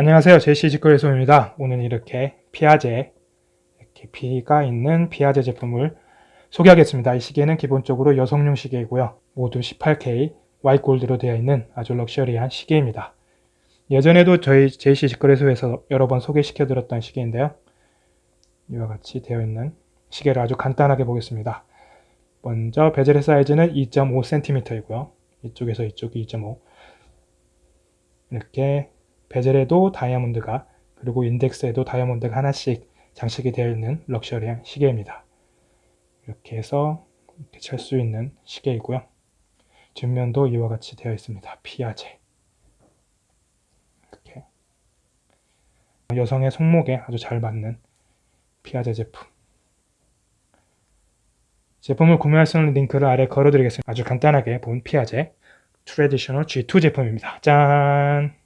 안녕하세요. 제시 직거래소입니다. 오늘 이렇게 피아제, 이렇게 B가 있는 피아제 제품을 소개하겠습니다. 이 시계는 기본적으로 여성용 시계이고요. 모두 18K 와이골드로 되어 있는 아주 럭셔리한 시계입니다. 예전에도 저희 제시 직거래소에서 여러 번 소개시켜 드렸던 시계인데요. 이와 같이 되어 있는 시계를 아주 간단하게 보겠습니다. 먼저 베젤의 사이즈는 2.5cm이고요. 이쪽에서 이쪽이 2.5 이렇게 베젤에도 다이아몬드가 그리고 인덱스에도 다이아몬드가 하나씩 장식이 되어 있는 럭셔리한 시계입니다. 이렇게 해서 이렇게 찰 수 있는 시계이고요. 뒷면도 이와 같이 되어 있습니다. 피아제 이렇게 여성의 손목에 아주 잘 맞는 피아제 제품 제품을 구매할 수 있는 링크를 아래 걸어드리겠습니다. 아주 간단하게 본 피아제 Traditional G2 제품입니다. 짠!